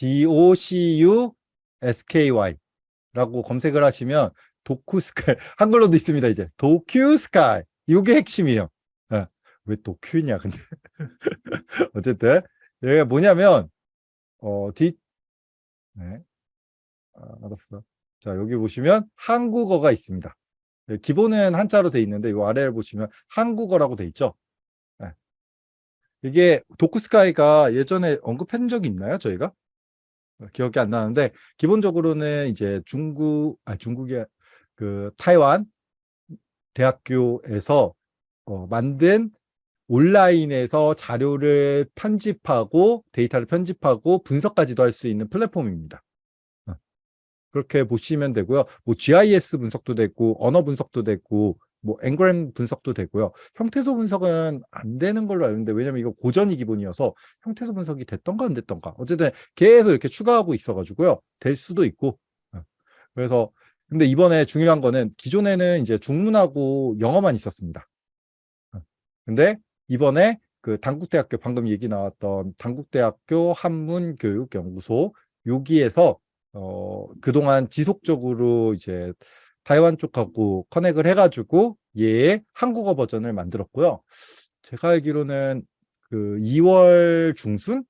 D-O-C-U-S-K-Y 라고 검색을 하시면 도쿠스카이 한글로도 있습니다 이제. 도큐스카이. 이게 핵심이에요. 네. 왜 도큐냐 근데. 어쨌든 얘가 뭐냐면 어 D 네. 아, 알았어. 자 여기 보시면 한국어가 있습니다. 네, 기본은 한자로 돼 있는데 이 아래를 보시면 한국어라고 돼 있죠? 네. 이게 도쿠스카이가 예전에 언급한 적이 있나요 저희가 기억이 안 나는데 기본적으로는 이제 중국 아 중국의 그 타이완 대학교에서 어, 만든 온라인에서 자료를 편집하고 데이터를 편집하고 분석까지도 할 수 있는 플랫폼입니다. 어. 그렇게 보시면 되고요. 뭐 GIS 분석도 되고 언어 분석도 되고 뭐 앵그램 분석도 되고요. 형태소 분석은 안 되는 걸로 알는데 왜냐면 이거 고전이 기본이어서 형태소 분석이 됐던가 안 됐던가 어쨌든 계속 이렇게 추가하고 있어가지고요. 될 수도 있고 어. 그래서 근데 이번에 중요한 거는 기존에는 이제 중문하고 영어만 있었습니다. 어. 근데 이번에 그 당국대학교 방금 얘기 나왔던 당국대학교 한문교육연구소 여기에서 어 그동안 지속적으로 이제 타이완 쪽하고 커넥을 해가지고 얘의 한국어 버전을 만들었고요. 제가 알기로는 그 2월 중순,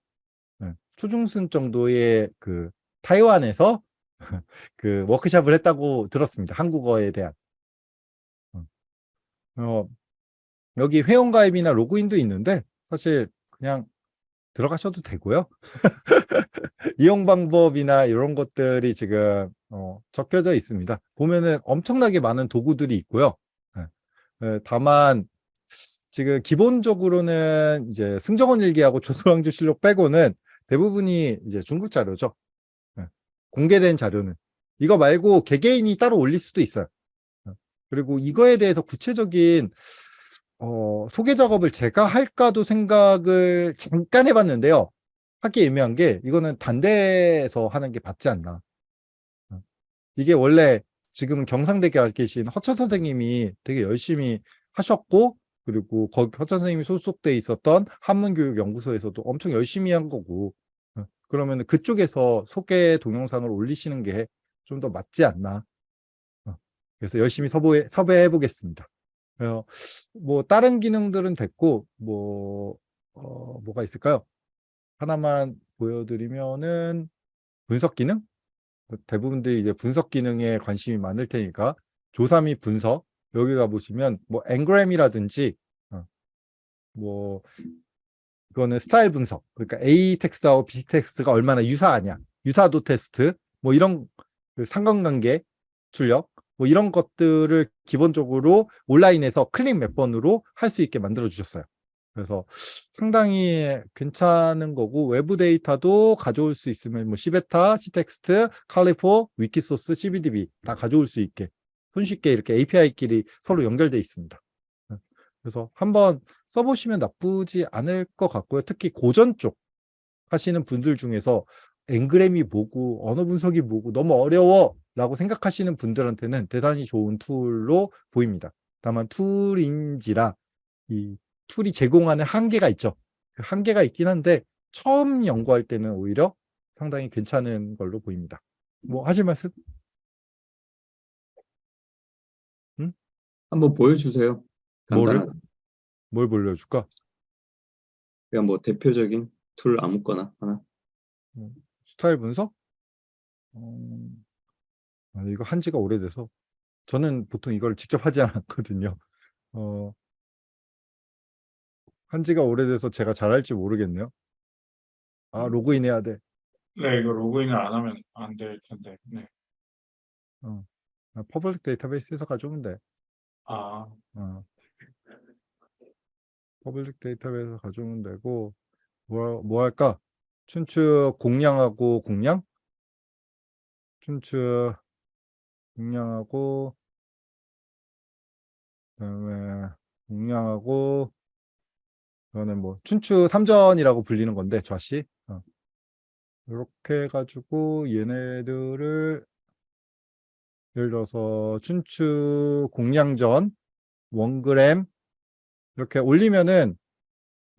네, 초중순 정도의 그 타이완에서 그 워크샵을 했다고 들었습니다. 한국어에 대한. 어, 어 여기 회원가입이나 로그인도 있는데 사실 그냥 들어가셔도 되고요. 이용 방법이나 이런 것들이 지금 어, 적혀져 있습니다. 보면은 엄청나게 많은 도구들이 있고요. 네. 네, 다만 지금 기본적으로는 이제 승정원 일기하고 조선왕조 실록 빼고는 대부분이 이제 중국 자료죠. 네. 공개된 자료는 이거 말고 개개인이 따로 올릴 수도 있어요. 네. 그리고 이거에 대해서 구체적인 어, 소개 작업을 제가 할까도 생각을 잠깐 해봤는데요. 하기 애매한 게 이거는 단대에서 하는 게 맞지 않나. 어. 이게 원래 지금은 경상대에 계신 허천 선생님이 되게 열심히 하셨고 그리고 거기 허천 선생님이 소속돼 있었던 한문교육연구소에서도 엄청 열심히 한 거고 어. 그러면 그쪽에서 소개 동영상을 올리시는 게 좀 더 맞지 않나. 어. 그래서 열심히 섭외, 섭외해 보겠습니다. 어, 뭐 다른 기능들은 됐고 뭐 어, 뭐가 있을까요? 하나만 보여드리면은 분석 기능 뭐 대부분들이 이제 분석 기능에 관심이 많을 테니까 및 분석 여기 가보시면 뭐 n-gram이라든지 어, 뭐 이거는 스타일 분석 그러니까 A 텍스트하고 B 텍스트가 얼마나 유사하냐 유사도 테스트 뭐 이런 그 상관관계 출력 뭐 이런 것들을 기본적으로 온라인에서 클릭 몇 번으로 할 수 있게 만들어 주셨어요. 그래서 상당히 괜찮은 거고 외부 데이터도 가져올 수 있으면 뭐 시베타, 시텍스트, 칼리포, 위키소스, CBDB 다 가져올 수 있게 손쉽게 이렇게 API끼리 서로 연결돼 있습니다. 네. 그래서 한번 써보시면 나쁘지 않을 것 같고요. 특히 고전 쪽 하시는 분들 중에서 n-gram이 뭐고 언어 분석이 뭐고 너무 어려워 라고 생각하시는 분들한테는 대단히 좋은 툴로 보입니다. 다만 툴인지라 이 툴이 제공하는 한계가 있죠. 그 한계가 있긴 한데 처음 연구할 때는 오히려 상당히 괜찮은 걸로 보입니다. 뭐 하실 말씀? 응? 한번 보여주세요. 뭐를? 뭘 보여줄까? 그냥 뭐 대표적인 툴 아무거나 하나. 음, 스타일 분석? 음... 아, 이거 한 지가 오래돼서 저는 보통 이걸 직접 하지 않았거든요. 어, 한 지가 오래돼서 제가 잘할지 모르겠네요. 아, 음. 로그인 해야 돼. 네, 이거 로그인을 안 하면 안 될 텐데. 네. 어. 아, public 데이터베이스에서 가져오면 돼. 아, 어. public 데이터베이스에서 가져오면 되고 뭐, 뭐 할까? 춘추 공량하고 공량? 춘추 공량하고 그다음에 공량하고 이거는 뭐 춘추 3전이라고 불리는 건데 좌씨 어. 이렇게 해가지고 얘네들을 예를 들어서 춘추 공량전 원그램 이렇게 올리면은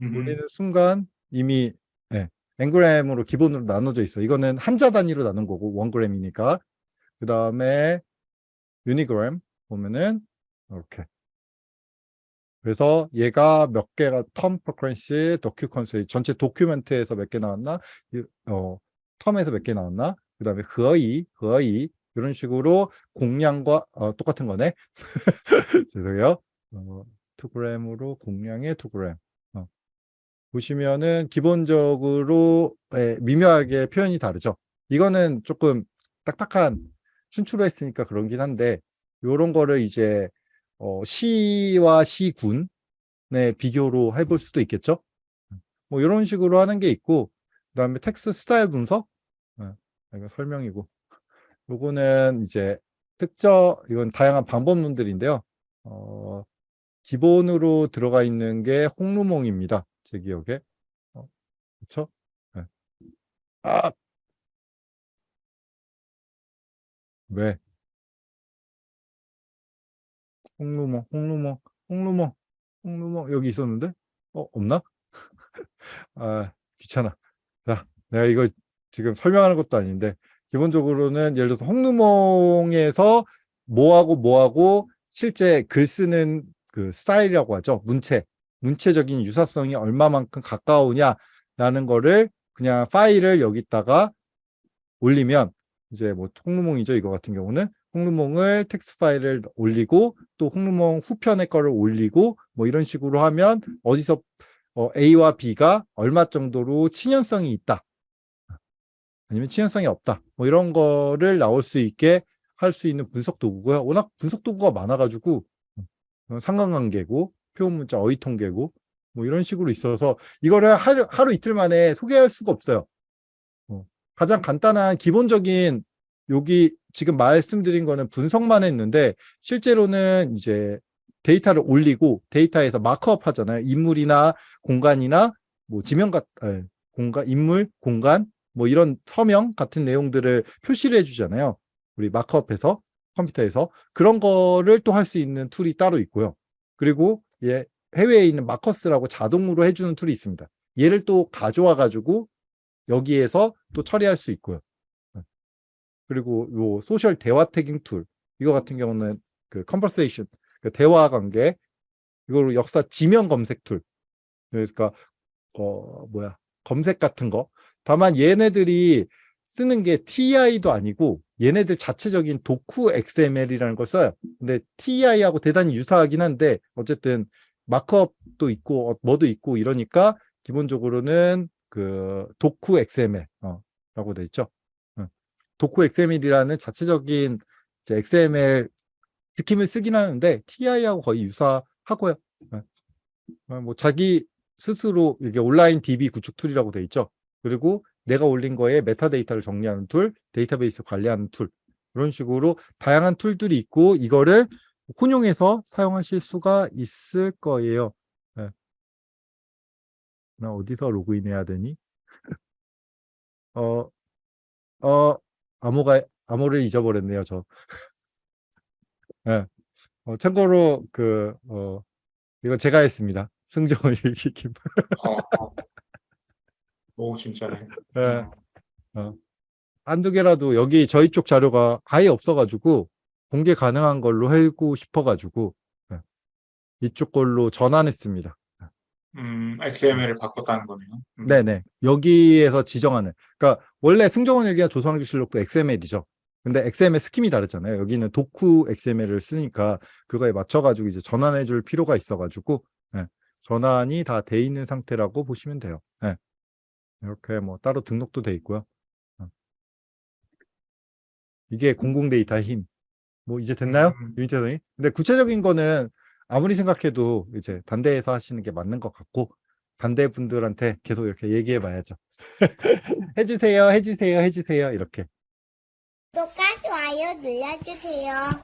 음, 올리는 순간 이미 네, 엔그램으로 기본으로 나눠져 있어. 이거는 한자 단위로 나눈 거고 원그램이니까. 그 다음에 유니그램 보면은 이렇게. 그래서 얘가 몇 개가 텀 프로크런시 도큐컨스 전체 도큐멘트에서 몇 개 나왔나? 이- 어, 텀에서 몇 개 나왔나? 그 다음에 거의, 거의 이런 식으로 공량과 어, 똑같은 거네. 죄송해요. 어, 2g으로 공량의 2g. 어. 보시면은 기본적으로 예, 미묘하게 표현이 다르죠. 이거는 조금 딱딱한 춘추로 했으니까 그런긴 한데 요런 거를 이제 어, 시와 시군의 비교로 해볼 수도 있겠죠. 뭐 이런 식으로 하는 게 있고 그 다음에 텍스트 스타일 분석 어, 이거 설명이고 요거는 이제 특정 이건 다양한 방법론들인데요. 어, 기본으로 들어가 있는 게 홍루몽입니다. 제 기억에. 어, 그렇죠? 네. 아! 왜? 홍루몽, 홍루몽, 홍루몽, 홍루몽 여기 있었는데? 어, 없나? 아, 귀찮아. 자, 내가 이거 지금 설명하는 것도 아닌데 기본적으로는 예를 들어서 홍루몽에서 뭐하고 뭐하고 실제 글 쓰는 그 스타일이라고 하죠. 문체. 문체적인 유사성이 얼마만큼 가까우냐라는 거를 그냥 파일을 여기다가 올리면 이제 뭐 홍루몽이죠. 이거 같은 경우는 홍루몽을 텍스트 파일을 올리고 또 홍루몽 후편의 거를 올리고 뭐 이런 식으로 하면 어디서 어, A와 B가 얼마 정도로 친연성이 있다. 아니면 친연성이 없다. 뭐 이런 거를 나올 수 있게 할 수 있는 분석 도구고요. 워낙 분석 도구가 많아가지고 어, 상관관계고 표현 문자 어휘 통계고 뭐 이런 식으로 있어서 이거를 하루, 하루 이틀 만에 소개할 수가 없어요. 어, 가장 간단한 기본적인 여기 지금 말씀드린 거는 분석만 했는데 실제로는 이제 데이터를 올리고 데이터에서 markup 하잖아요. 인물이나 공간이나 뭐 지명 같 에, 공간 인물 공간 뭐 이런 서명 같은 내용들을 표시를 해주잖아요. 우리 markup해서 컴퓨터에서 그런 거를 또 할 수 있는 툴이 따로 있고요. 그리고 예, 해외에 있는 MARKUS라고 자동으로 해주는 툴이 있습니다. 얘를 또 가져와 가지고 여기에서 또 처리할 수 있고요. 네. 그리고 요 소설 대화 tagging 툴 이거 같은 경우는 그 conversation 그 대화 관계 이거로 역사 지명 검색 툴 그러니까 어 뭐야 검색 같은 거 다만 얘네들이 쓰는 게 TEI도 아니고 얘네들 자체적인 DocuXML이라는 걸 써요. 근데 TEI하고 대단히 유사하긴 한데 어쨌든 markup도 있고 어, 뭐도 있고 이러니까 기본적으로는 그 DocuXML 어, 라고 돼 있죠. 어. DocuXML이라는 자체적인 XML 느낌을 쓰긴 하는데 TEI하고 거의 유사하고요. 어. 어, 뭐 자기 스스로 이게 온라인 DB 구축 툴이라고 돼 있죠. 그리고 내가 올린 거에 메타데이터를 정리하는 툴, 데이터베이스 관리하는 툴 이런 식으로 다양한 툴들이 있고 이거를 혼용해서 사용하실 수가 있을 거예요. 네. 나 어디서 로그인해야 되니? 어, 어, 암호가 암호를 잊어버렸네요, 저. 네. 어, 참고로 그 어, 이거 제가 했습니다. 승정을 읽기. 어, 어. 오 진짜네. 네. 어. 한두 개라도 여기 저희 쪽 자료가 아예 없어가지고 공개 가능한 걸로 하고 싶어가지고 네. 이쪽 걸로 전환했습니다. 음, XML을 바꿨다는 거네요. 음. 네네. 여기에서 지정하는. 그러니까 원래 승정원 일기나 조성항주실록도 XML이죠. 근데 XML 스킴이 다르잖아요. 여기는 도쿠 XML을 쓰니까 그거에 맞춰가지고 이제 전환해 줄 필요가 있어가지고 네. 전환이 다 돼 있는 상태라고 보시면 돼요. 네. 이렇게 뭐 따로 등록도 돼 있고요. 어. 이게 공공 데이터의 힘. 뭐 이제 됐나요? 음. 유니티 선생님? 근데 구체적인 거는 아무리 생각해도 이제 단대에서 하시는 게 맞는 것 같고 단대 분들한테 계속 이렇게 얘기해 봐야죠. 해주세요, 해주세요, 해주세요 이렇게. 구독과 좋아요 눌러주세요.